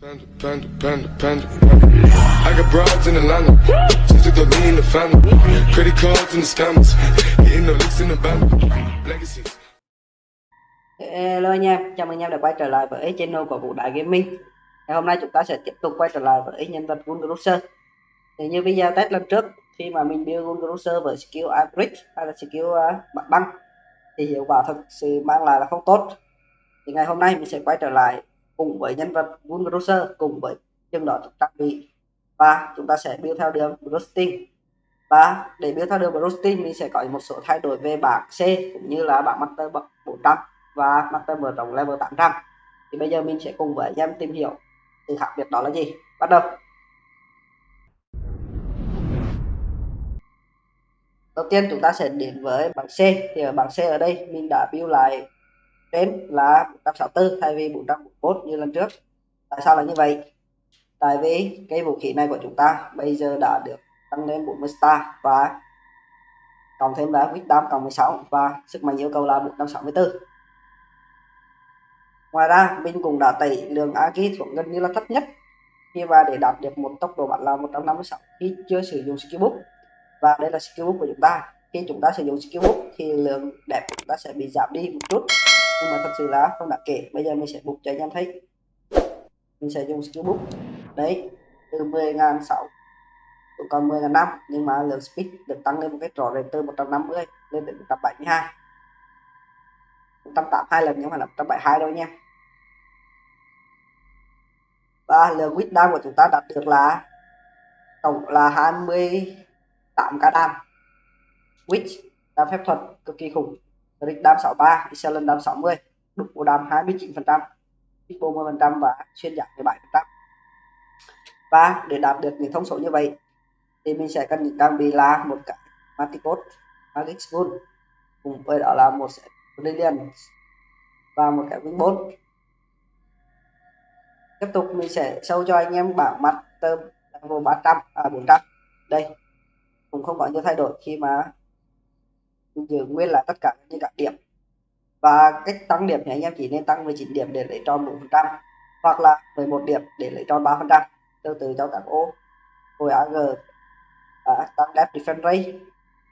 Panda, panda, panda, panda. I got broads in Atlanta. Just took the lean in the family. Credit cards the scammers. Hitting the licks in the band. Legacies. Hello anh em, chào mừng anh em đã quay trở lại với channel của Vũ Đại Gaming Ngày hôm nay chúng ta sẽ tiếp tục quay trở lại với nhân vật Gun Cruiser Thì như video test lần trước, khi mà mình build Gun Cruiser với skill Average hay là skill ờ, uh, bạc băng Thì hiệu quả thật sự mang lại là không tốt Thì ngày hôm nay mình sẽ quay trở lại cùng với nhân vật Gun cùng với chừng đó trang bị Và chúng ta sẽ build theo đường Roasting và để build theo đường Roasting mình sẽ có một số thay đổi về bảng C, cũng như là bảng Master 400 và master mở rộng level 800 thì bây giờ mình sẽ cùng với anh em tìm hiểu sự khác biệt đó là gì. Bắt đầu. Đầu tiên chúng ta sẽ đến với bảng C. Thì ở bảng C ở đây, mình đã build lại trên là 464 thay vì 441 như lần trước. Tại sao là như vậy? Tại vì cái vũ khí này của chúng ta bây giờ đã được tăng lên 40 star và cộng thêm là Wisdom cộng 16 và sức mạnh yêu cầu là 164 Ngoài ra, mình cũng đã tẩy lượng Agi xuống gần như là thấp nhất. Khi và để đạt được một tốc độ bắn là 156 khi chưa sử dụng skill book. Và đây là skill book của chúng ta. Khi chúng ta sử dụng skill book thì lượng đẹp chúng ta sẽ bị giảm đi một chút nhưng mà thật sự là không đáng kể. Bây giờ mình sẽ bục cho anh em thấy. Mình sẽ dùng skill book. Đấy, từ 10.006 còn 10 năm. Nhưng mà lượng speed được tăng lên một cái trò rệt từ 150 lên đến 172 182 lần nhưng mà là 172 đâu nha. Và lượng quýt đang của chúng ta đạt được là tổng là 28 k đam. Quýt là phép thuật cực kỳ khủng. Rick đam 63 Excellent đam 60 đục của đam 29 phần trăm 10 phần trăm và xuyên giảm 17 phần trăm. Và để đạt được những thông số như vậy, thì mình sẽ cần những trang bị là một cái Maticot Magic Spoon cùng với đó là một set Brilliant và một cái wing Bolt. Tiếp tục mình sẽ sâu cho anh em bảng master level 300 à 400 đây, cũng không có nhiều thay đổi khi mà mình giữ nguyên là tất cả những các điểm. Và cách tăng điểm thì anh em chỉ nên tăng 19 điểm để lấy tròn 4 phần trăm hoặc là 11 điểm để lấy tròn 3 phần trăm. Tương tự cho các ô hồi AG à, tăng depth defense rate.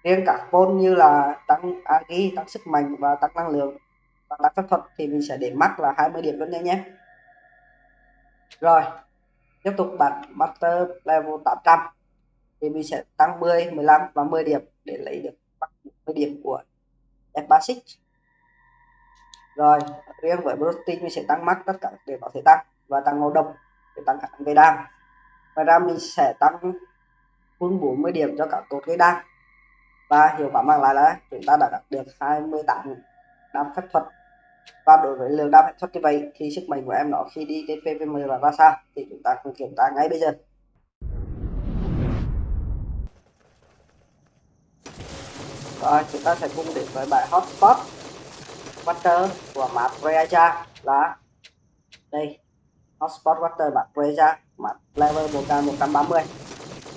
Riêng các môn như là tăng agi tăng sức mạnh và tăng năng lượng và tăng phép thuật thì mình sẽ để mắc là 20 điểm luôn nha nhé rồi tiếp tục bật master level 800 thì mình sẽ tăng 10 15 và 10 điểm để lấy được 10 điểm của f basic rồi, riêng với protein mình sẽ tăng max tất cả để có thể tăng và tăng ngộ độc để tăng khả năng gây đam. Ngoài ra, mình sẽ tăng hơn 40 điểm cho các cột gây đam. Và hiệu quả mang lại là chúng ta đã đạt được 28 đam phép thuật. Và đối với lượng đam phép thuật như vậy thì sức mạnh của em nó khi đi đến PVM là ra sao thì chúng ta cùng kiểm tra ngay bây giờ. Rồi chúng ta sẽ cùng đến với bài hotspot water của map Reaja là đây hotspot water map Reaja map level 1130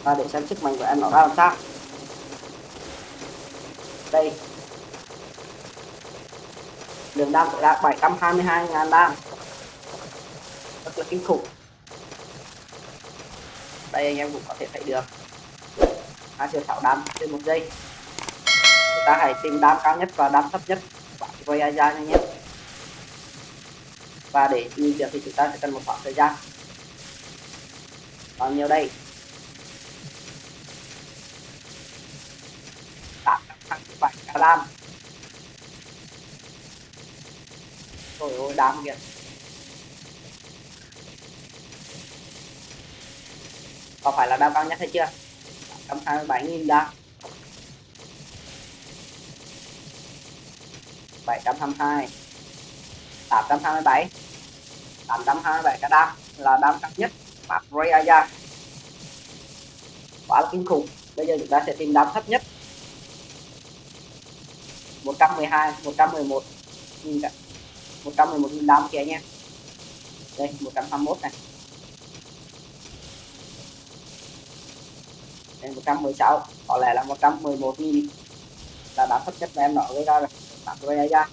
và để xem sức mạnh của em nó ra làm sao. Đây. Đường đam tối đa 722 ngàn đam. Rất là kinh khủng. Đây anh em cũng có thể thấy được. 2,6 đam trên một giây ta hãy tìm đam cao nhất và đam thấp nhất quay ra nhanh nhất và để nhìn được thì chúng ta sẽ cần một khoảng thời gian. Bao nhiêu đây? 827 đam Trời ơi đam kìa. Có phải là đam cao nhất hay chưa? 827.000 đam 722 827 827 cái đam là đam cao nhất mặt Ray Aya quá là kinh khủng. Bây giờ chúng ta sẽ tìm đam thấp nhất. 112 111 nhìn cả 111 nghìn đam kìa nha. Đây 121 này. Đây 116 có lẽ là 111 nghìn là đam thấp nhất mà em nói với ra rồi bạn quay ra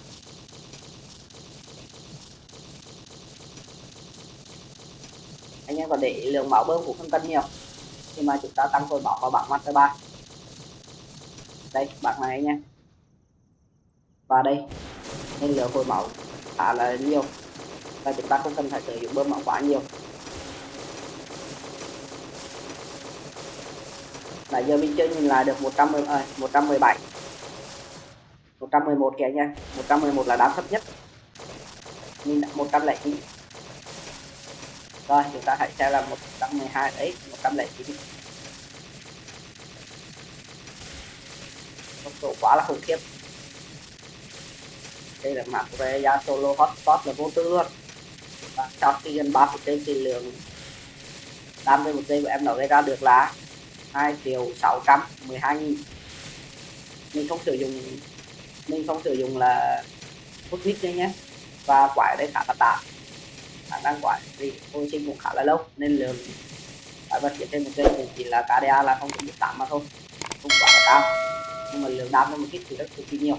anh em có để lượng máu bơm cũng không cần nhiều. Khi mà chúng ta tăng hồi máu vào bảng mặt thứ ba. Đây bảng này anh em và đây nên lượng hồi máu khá là nhiều. Và chúng ta không cần phải sử dụng bơm máu quá nhiều. Nãy giờ mình chưa nhìn lại được 110 à, 117 111 kìa anh em. 111 là đám thấp nhất. Mình 109 rồi, chúng ta hãy xem là 112 đấy 109 tốc độ quá là khủng khiếp. Đây là map về ra solo hotspot là vô tư luôn. Và sau khi gần 30 giây thì lượng đam với một giây của em nó gây ra được là 2 triệu 612 nghìn. Mình không sử dụng mình không sử dụng là hút mít đây nhé. Và quải đây khá là tạm khả năng quải thì hồi sinh cũng khá là lâu nên lượng quái vật trên một cây thì chỉ là KDA là không được tám mà thôi. Không quá là cao. Nhưng mà lượng đam một kích thì rất cực kỳ nhiều.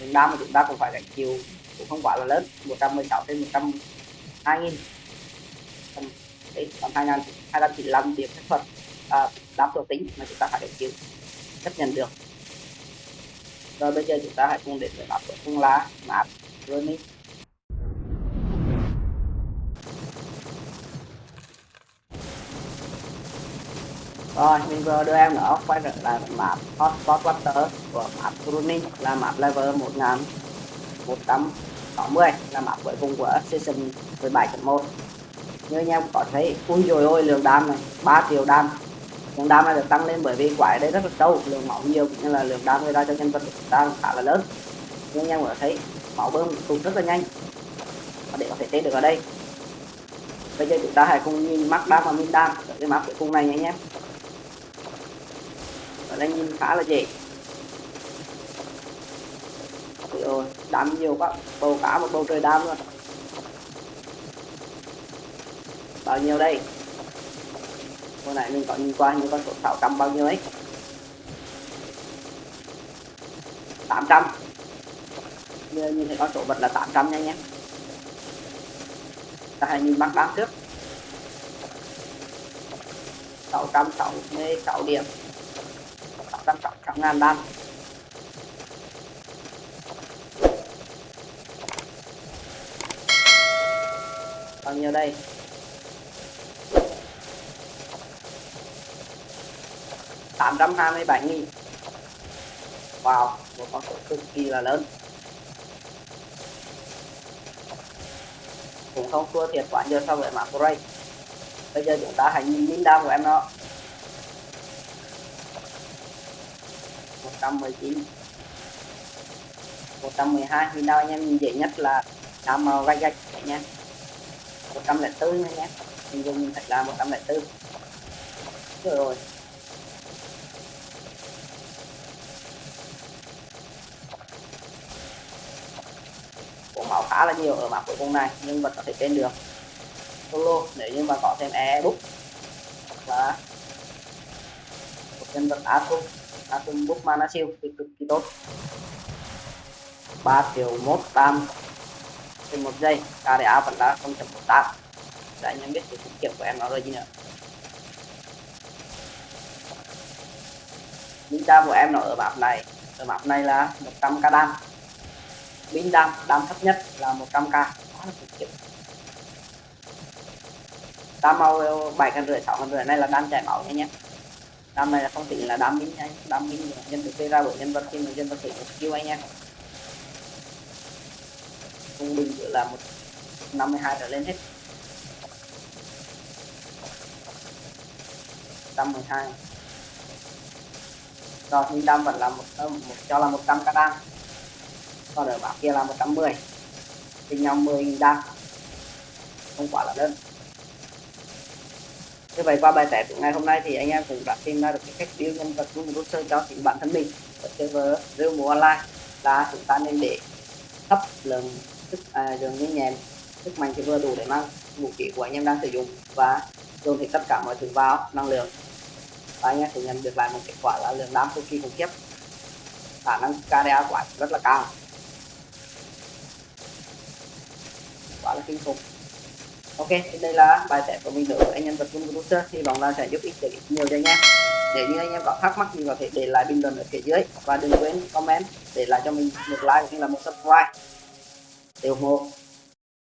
Lượng đam mà chúng ta cũng phải gánh chịu cũng không quá là lớn 116 trên 102 nghìn. Đấy còn 2000 295 điểm phép thuật à, đáp thuộc tính mà chúng ta phải gánh chịu chấp nhận được rồi bây giờ chúng ta hãy cùng đến với map của phương lá, map running rồi, mình vừa đưa em nữa quay trở lại map hotspot water của map running là map level 1160 là map cuối cùng của season 17.1 như anh em có thấy, ui rồi ôi, lượng đam này 3 triệu đam lượng đam này được tăng lên bởi vì quái đây rất là sâu, lượng máu nhiều cũng như là lượng đam gây ra cho nhân vật của ta khá là lớn. Như anh em có thấy, máu bơm tụt rất là nhanh. Và để có thể tên được ở đây. Bây giờ chúng ta hãy cùng nhìn mắt đam và min đam. Ở cái mắt cuối cùng này nha anh em. Ở đây nhìn khá là dễ. Rồi đam nhiều quá. Bầu cả một bầu trời đam luôn. Bao nhiêu đây? Hồi nãy mình có nhìn qua như con số 600 bao nhiêu ấy? 800 giờ nhìn thấy con số vật là 800 nha nhé. Ta hãy nhìn bắt đám trước. 666 điểm. 666 ngàn đam bao nhiêu đây? 827 nghìn. Wow, một con số cực kỳ là lớn. Cũng không thua thiệt quá nhiều so với mã Gray bây giờ chúng ta hãy nhìn min đam của em nó. 119 112 min đâu anh em nhìn dễ nhất là đá màu gạch gạch nha 104 nha nhé mình dùng thật là 104 rồi rồi. Khá là nhiều ở map cuối cùng này, nhưng vẫn có thể tên được. Solo, nếu như mà có thêm e book là một nhân vật atom atom book mana siêu, thì cực kỳ tốt. 3 triệu một tam. Trên một giây KDA vẫn là 0.18 để anh em biết sự tiết kiệm của em nó rồi gì nữa Ninja của em nó ở map này, ở map này là 100 k đam pin đam đam thấp nhất là 100k quá là cực khiếp đam màu bảy cân rưỡi sáu cân rưỡi này là đam chảy máu nha nhé. Đam này là không tính là đam minh nha. Đam minh nhân thực gây ra bởi nhân vật khi mà nhân vật thể dụng skill anh em trung bình là một 52 trở lên hết. 112 rồi nhưng đam vẫn là một, ờ, một cho là 100 k đam còn ở bảng kia là 110 thì nhau 10 đam không quá là đơn như vậy qua bài test của ngày hôm nay thì anh em cũng đã tìm ra được cái cách build nhân vật cùng roster cho chính bản thân mình. Ở server real mùa online là chúng ta nên để thấp lượng sức à, dường như nhèm sức mạnh thì vừa đủ để mang vũ khí của anh em đang sử dụng và dồn thì tất cả mọi thứ vào năng lượng. Và anh em sẽ nhận được lại một kết quả là lượng đám cực kỳ khủng khiếp khả năng KDA anh rất là cao. Quá là kinh khủng. Ok, thì đây là bài test của mình đối với anh em vật quân producer hy vọng là sẽ giúp ích được nhiều cho anh em. Nếu như anh em có thắc mắc thì có thể để lại bình luận ở phía dưới. Và đừng quên comment để lại cho mình một like cũng như là một subscribe. Để ủng hộ.